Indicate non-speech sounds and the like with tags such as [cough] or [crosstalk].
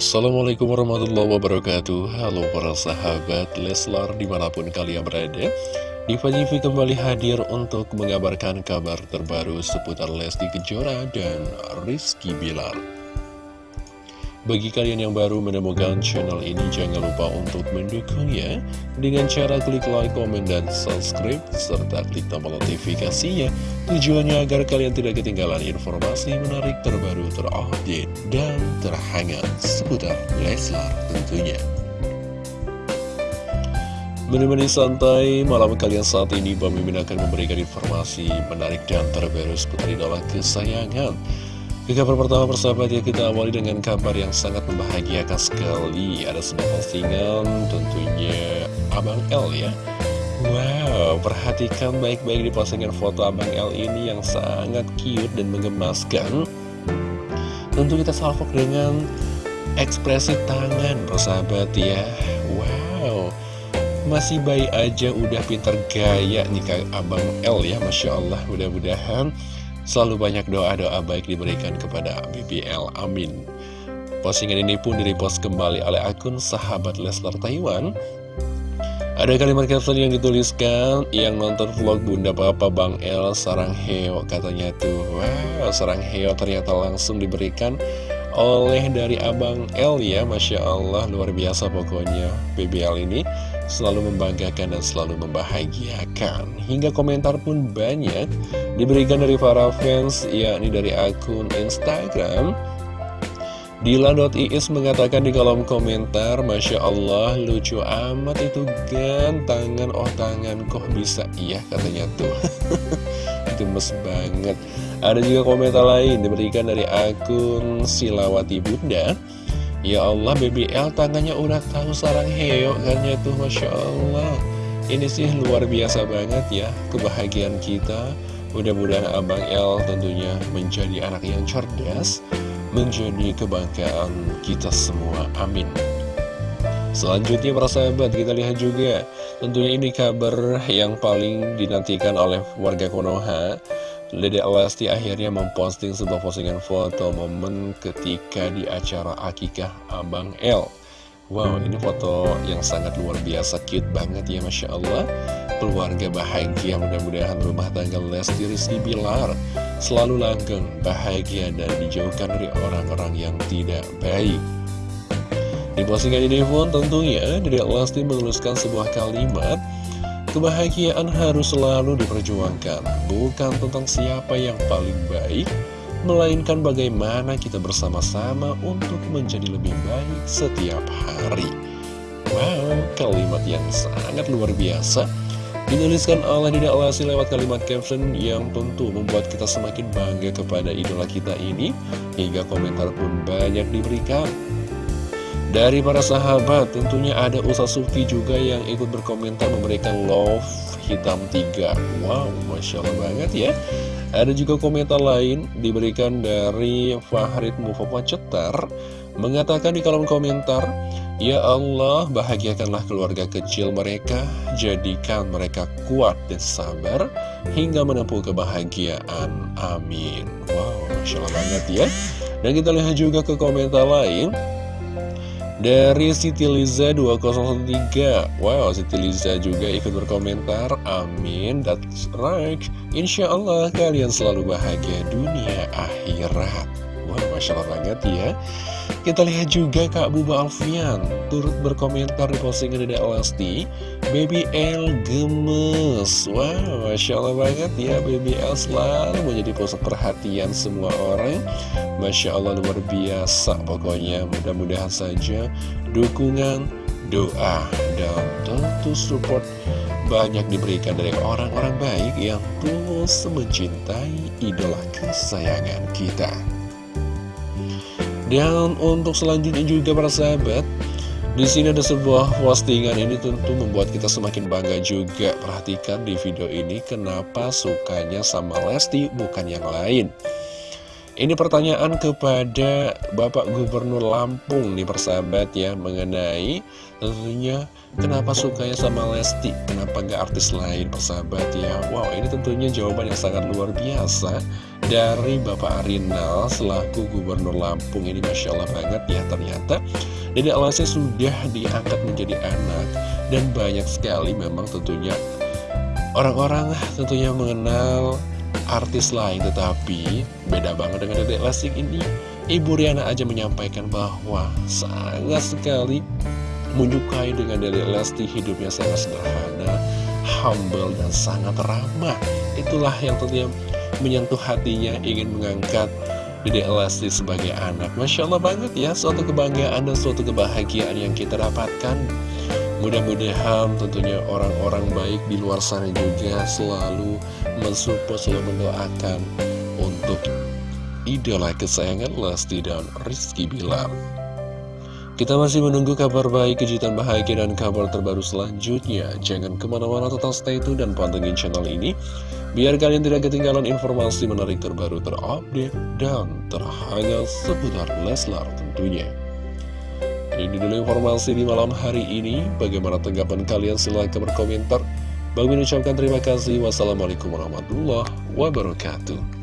Assalamualaikum warahmatullahi wabarakatuh. Halo para sahabat Leslar di mana pun kalian berada Diva TV kembali hadir untuk mengabarkan kabar terbaru seputar Lesti Kejora dan Rizky Bilar bagi kalian yang baru menemukan channel ini, jangan lupa untuk mendukungnya dengan cara klik like, komen, dan subscribe, serta klik tombol notifikasinya. Tujuannya agar kalian tidak ketinggalan informasi menarik terbaru, terupdate, dan terhangat seputar Leslar tentunya. Menemani santai malam kalian saat ini, Bang Mimin akan memberikan informasi menarik dan terbaru seputar idola kesayangan. Ke kabar pertama persahabat ya kita awali dengan kabar yang sangat membahagiakan sekali. Ada sebuah postingan tentunya Abang L ya. Wow, perhatikan baik-baik di postingan foto Abang L ini yang sangat cute dan menggemaskan Tentu kita salvok dengan ekspresi tangan persahabat ya. Wow masih baik aja udah pintar gaya nih Abang L ya. Masya Allah mudah-mudahan Selalu banyak doa-doa baik diberikan kepada BBL, amin. Postingan ini pun direpost kembali oleh akun sahabat Leslar Taiwan. Ada kalimat caption yang dituliskan Yang nonton vlog Bunda Papa Bang El Sarang Heo katanya tuh. Wow, Sarang Heo ternyata langsung diberikan oleh dari Abang L ya Masya Allah luar biasa pokoknya BBL ini selalu membanggakan dan selalu membahagiakan. Hingga komentar pun banyak diberikan dari para fans yakni dari akun Instagram. Dila.is mengatakan di kolom komentar Masya Allah lucu amat itu gan Tangan oh tangan kok bisa iya katanya tuh. [laughs] Itu mes banget. Ada juga komentar lain diberikan dari akun Silawati Bunda Ya Allah BBL tangannya udah tahu sarang heo kan ya tuh Masya Allah. Ini sih luar biasa banget ya kebahagiaan kita. Mudah-mudahan Abang L tentunya menjadi anak yang cerdas Menjadi kebanggaan kita semua. Amin. Selanjutnya para sahabat kita lihat juga. Tentunya ini kabar yang paling dinantikan oleh warga Konoha Lede Lesti akhirnya memposting sebuah postingan foto momen ketika di acara akikah Abang L. Wow, ini foto yang sangat luar biasa, cute banget ya Masya Allah. Keluarga bahagia, mudah-mudahan rumah tangga Lesti Rizky Bilar Selalu langgeng, bahagia, dan dijauhkan dari orang-orang yang tidak baik. Di postingan ini pun tentunya Dede Lesti menuliskan sebuah kalimat Kebahagiaan harus selalu diperjuangkan, bukan tentang siapa yang paling baik, melainkan bagaimana kita bersama-sama untuk menjadi lebih baik setiap hari. Wow, kalimat yang sangat luar biasa. Dituliskan oleh Dida Alasi lewat kalimat caption yang tentu membuat kita semakin bangga kepada idola kita ini, hingga komentar pun banyak diberikan. Dari para sahabat tentunya ada Usa Sufi juga yang ikut berkomentar memberikan love hitam tiga. Wow, Masya Allah banget ya. Ada juga komentar lain diberikan dari Fahrid Mufafa Cetar Mengatakan di kolom komentar Ya Allah, bahagiakanlah keluarga kecil mereka Jadikan mereka kuat dan sabar Hingga menempuh kebahagiaan. Amin. Wow, Masya Allah banget ya. Dan kita lihat juga ke komentar lain dari Siti Liza 203 Wow, Siti Liza juga ikut berkomentar. Amin, that's right. Insya Allah kalian selalu bahagia dunia akhirat Masya Allah banget ya. Kita lihat juga Kak Buba Alfian Turut berkomentar di postingan Dede Elasti. Baby L gemes. Wow, Masya Allah banget ya Baby L selalu menjadi pusat perhatian semua orang. Masya Allah luar biasa. Pokoknya mudah-mudahan saja dukungan, doa, dan tentu support banyak diberikan dari orang-orang baik yang tulus mencintai idola kesayangan kita. Dan untuk selanjutnya juga para sahabat, di sini ada sebuah postingan ini tentu membuat kita semakin bangga juga. Perhatikan di video ini kenapa sukanya sama Lesti bukan yang lain. Ini pertanyaan kepada Bapak Gubernur Lampung nih persahabat ya Mengenai tentunya kenapa sukanya sama Lesti Kenapa gak artis lain persahabat ya. Wow ini tentunya jawaban yang sangat luar biasa Dari Bapak Arinal selaku Gubernur Lampung Ini Masya Allah banget ya ternyata Dedek Lesti sudah diangkat menjadi anak. Dan banyak sekali memang tentunya Orang-orang tentunya mengenal artis lain Tetapi beda banget dengan Dedek Lesti ini Ibu Riana aja menyampaikan bahwa sangat sekali menyukai dengan Dedek Lesti hidupnya sangat sederhana, humble, dan sangat ramah. Itulah yang tentunya menyentuh hatinya ingin mengangkat Dedek Lesti sebagai anak. Masya Allah banget ya, suatu kebanggaan dan suatu kebahagiaan yang kita dapatkan. Mudah-mudahan tentunya orang-orang baik di luar sana juga selalu mensupport, selalu mendoakan untuk idola kesayangan Lesti dan Rizky Bilar. Kita masih menunggu kabar baik, kejutan bahagia, dan kabar terbaru selanjutnya. Jangan ke mana-mana total stay tune dan pantengin channel ini, biar kalian tidak ketinggalan informasi menarik terbaru terupdate dan terhangat seputar Leslar tentunya. Ini dulu informasi di malam hari ini. Bagaimana tanggapan kalian? Silahkan berkomentar. Bang mengucapkan terima kasih. Wassalamualaikum warahmatullahi wabarakatuh.